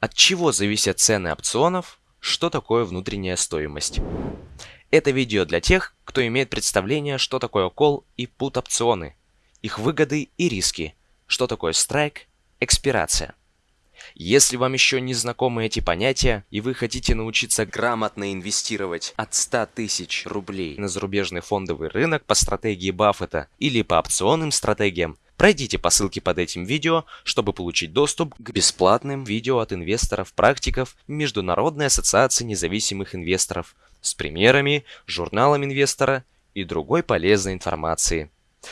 От чего зависят цены опционов? Что такое внутренняя стоимость? Это видео для тех, кто имеет представление, что такое кол и пут опционы, их выгоды и риски, что такое страйк, экспирация. Если вам еще не знакомы эти понятия, и вы хотите научиться грамотно инвестировать от 100 тысяч рублей на зарубежный фондовый рынок по стратегии Баффета или по опционным стратегиям, пройдите по ссылке под этим видео, чтобы получить доступ к бесплатным видео от инвесторов-практиков Международной ассоциации независимых инвесторов с примерами, журналом инвестора и другой полезной информации,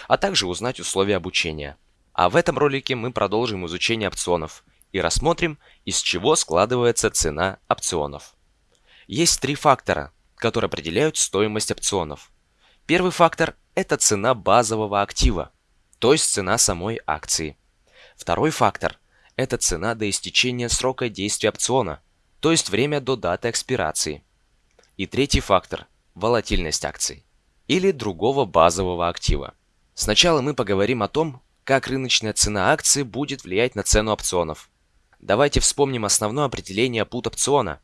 а также узнать условия обучения. А в этом ролике мы продолжим изучение опционов – и рассмотрим, из чего складывается цена опционов. Есть три фактора, которые определяют стоимость опционов. Первый фактор – это цена базового актива, то есть цена самой акции. Второй фактор – это цена до истечения срока действия опциона, то есть время до даты экспирации. И третий фактор – волатильность акций или другого базового актива. Сначала мы поговорим о том, как рыночная цена акции будет влиять на цену опционов. Давайте вспомним основное определение put опциона.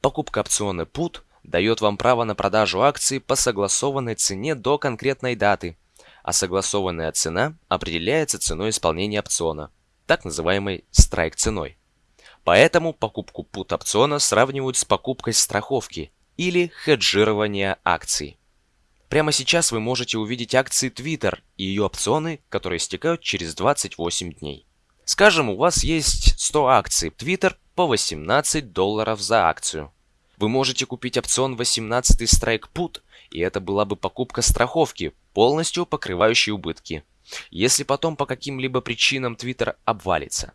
Покупка опциона put дает вам право на продажу акций по согласованной цене до конкретной даты, а согласованная цена определяется ценой исполнения опциона, так называемой страйк ценой. Поэтому покупку put опциона сравнивают с покупкой страховки или хеджирования акций. Прямо сейчас вы можете увидеть акции Twitter и ее опционы, которые истекают через 28 дней. Скажем, у вас есть 100 акций Twitter по 18 долларов за акцию. Вы можете купить опцион 18 Strike Put, и это была бы покупка страховки, полностью покрывающей убытки, если потом по каким-либо причинам Twitter обвалится.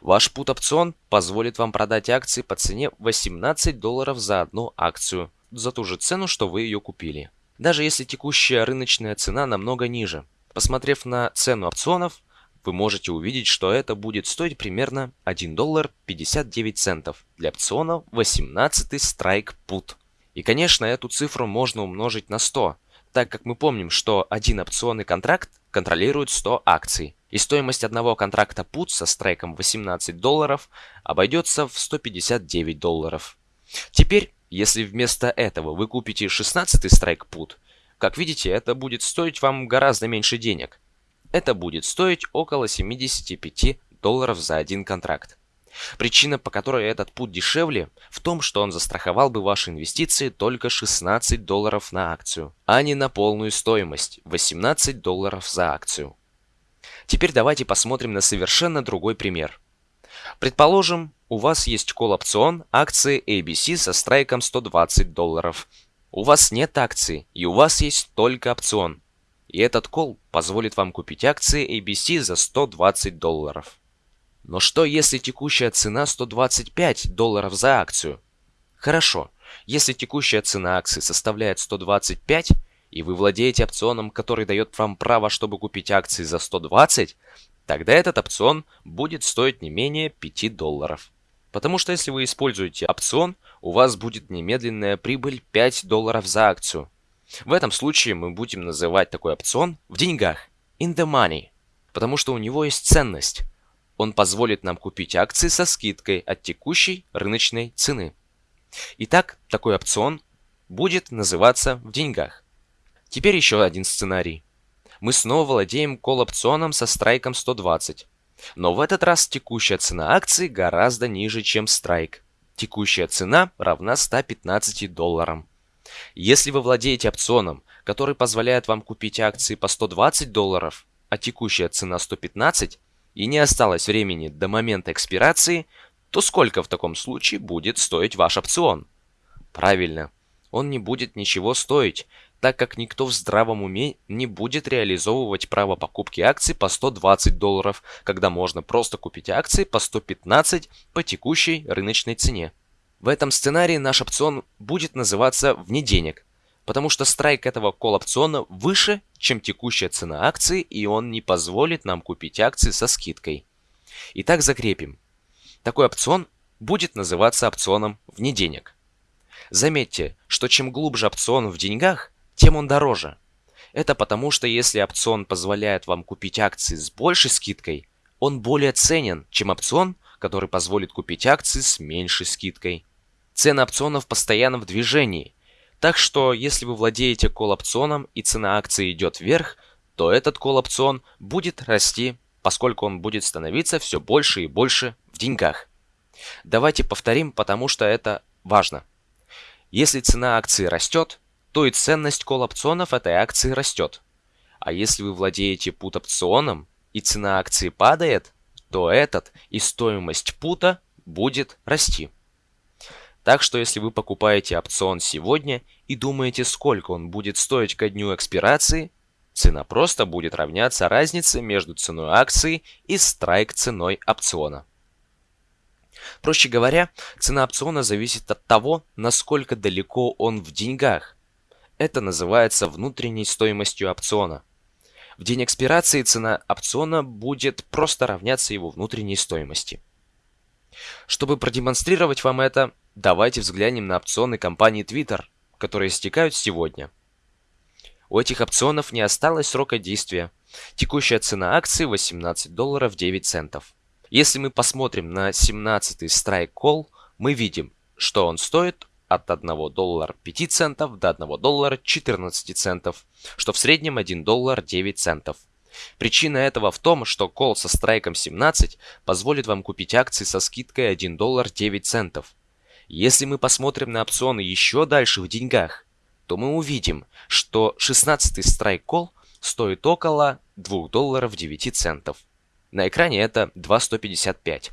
Ваш put опцион позволит вам продать акции по цене 18 долларов за одну акцию, за ту же цену, что вы ее купили. Даже если текущая рыночная цена намного ниже. Посмотрев на цену опционов, вы можете увидеть, что это будет стоить примерно 1 доллар 59 центов для опциона 18 Strike Put. И конечно, эту цифру можно умножить на 100, так как мы помним, что один опционный контракт контролирует 100 акций. И стоимость одного контракта Put со страйком 18 долларов обойдется в 159 долларов. Теперь, если вместо этого вы купите 16 страйк Put, как видите, это будет стоить вам гораздо меньше денег – это будет стоить около 75 долларов за один контракт. Причина, по которой этот путь дешевле, в том, что он застраховал бы ваши инвестиции только 16 долларов на акцию, а не на полную стоимость 18 долларов за акцию. Теперь давайте посмотрим на совершенно другой пример. Предположим, у вас есть колл-опцион акции ABC со страйком 120 долларов. У вас нет акции, и у вас есть только опцион – и этот кол позволит вам купить акции ABC за 120 долларов. Но что если текущая цена 125 долларов за акцию? Хорошо, если текущая цена акции составляет 125, и вы владеете опционом, который дает вам право, чтобы купить акции за 120, тогда этот опцион будет стоить не менее 5 долларов. Потому что если вы используете опцион, у вас будет немедленная прибыль 5 долларов за акцию. В этом случае мы будем называть такой опцион в деньгах, in the money, потому что у него есть ценность. Он позволит нам купить акции со скидкой от текущей рыночной цены. Итак, такой опцион будет называться в деньгах. Теперь еще один сценарий. Мы снова владеем колл-опционом со страйком 120. Но в этот раз текущая цена акции гораздо ниже, чем страйк. Текущая цена равна 115 долларам. Если вы владеете опционом, который позволяет вам купить акции по 120 долларов, а текущая цена 115, и не осталось времени до момента экспирации, то сколько в таком случае будет стоить ваш опцион? Правильно, он не будет ничего стоить, так как никто в здравом уме не будет реализовывать право покупки акций по 120 долларов, когда можно просто купить акции по 115 по текущей рыночной цене. В этом сценарии наш опцион будет называться «вне денег», потому что страйк этого колл-опциона выше, чем текущая цена акции, и он не позволит нам купить акции со скидкой. Итак, закрепим. Такой опцион будет называться опционом «вне денег». Заметьте, что чем глубже опцион в деньгах, тем он дороже. Это потому, что если опцион позволяет вам купить акции с большей скидкой, он более ценен, чем опцион, который позволит купить акции с меньшей скидкой. Цены опционов постоянно в движении, так что если вы владеете колл-опционом и цена акции идет вверх, то этот колл-опцион будет расти, поскольку он будет становиться все больше и больше в деньгах. Давайте повторим, потому что это важно. Если цена акции растет, то и ценность колл-опционов этой акции растет. А если вы владеете пут-опционом и цена акции падает, то этот и стоимость пута будет расти. Так что если вы покупаете опцион сегодня и думаете, сколько он будет стоить ко дню экспирации, цена просто будет равняться разнице между ценой акции и страйк ценой опциона. Проще говоря, цена опциона зависит от того, насколько далеко он в деньгах. Это называется внутренней стоимостью опциона. В день экспирации цена опциона будет просто равняться его внутренней стоимости. Чтобы продемонстрировать вам это, давайте взглянем на опционы компании Twitter, которые истекают сегодня. У этих опционов не осталось срока действия. Текущая цена акции 18 долларов 9 центов. Если мы посмотрим на 17 Strike Call, мы видим, что он стоит от 1 доллара 5 центов до 1 доллара 14 центов, что в среднем 1 доллар 9 центов. Причина этого в том, что кол со страйком 17 позволит вам купить акции со скидкой 1 доллар 9 центов. Если мы посмотрим на опционы еще дальше в деньгах, то мы увидим, что 16 страйк кол стоит около 2 долларов 9 центов. На экране это 2,155,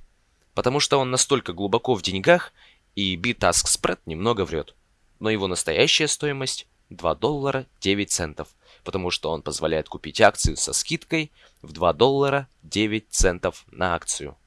потому что он настолько глубоко в деньгах и B-Task Spread немного врет. Но его настоящая стоимость 2 доллара 9 центов, потому что он позволяет купить акцию со скидкой в 2 доллара 9 центов на акцию.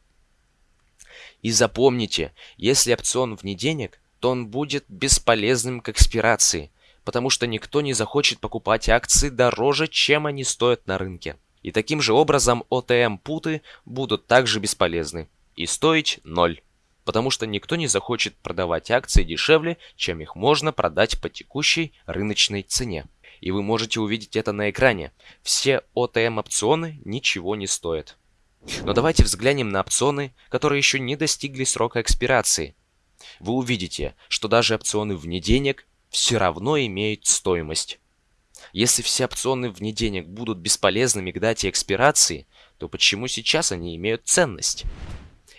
И запомните, если опцион вне денег, то он будет бесполезным к экспирации, потому что никто не захочет покупать акции дороже, чем они стоят на рынке. И таким же образом OTM-путы будут также бесполезны и стоить ноль потому что никто не захочет продавать акции дешевле, чем их можно продать по текущей рыночной цене. И вы можете увидеть это на экране. Все OTM-опционы ничего не стоят. Но давайте взглянем на опционы, которые еще не достигли срока экспирации. Вы увидите, что даже опционы вне денег все равно имеют стоимость. Если все опционы вне денег будут бесполезными к дате экспирации, то почему сейчас они имеют ценность?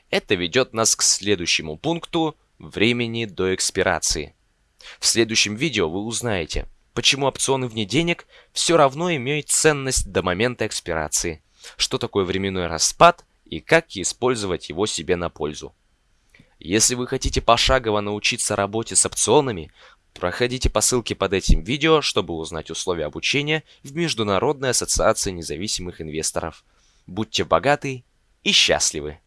Это ведет нас к следующему пункту времени до экспирации. В следующем видео вы узнаете, почему опционы вне денег все равно имеют ценность до момента экспирации, что такое временной распад и как использовать его себе на пользу. Если вы хотите пошагово научиться работе с опционами, проходите по ссылке под этим видео, чтобы узнать условия обучения в Международной ассоциации независимых инвесторов. Будьте богаты и счастливы!